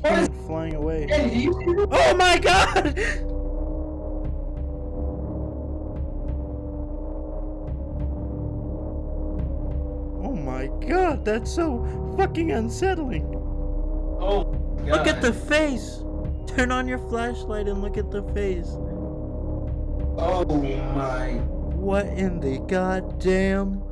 What is flying away. Oh my god! Oh my god, that's so fucking unsettling. Oh, god. Look at the face! Turn on your flashlight and look at the face. Oh my. What in the goddamn?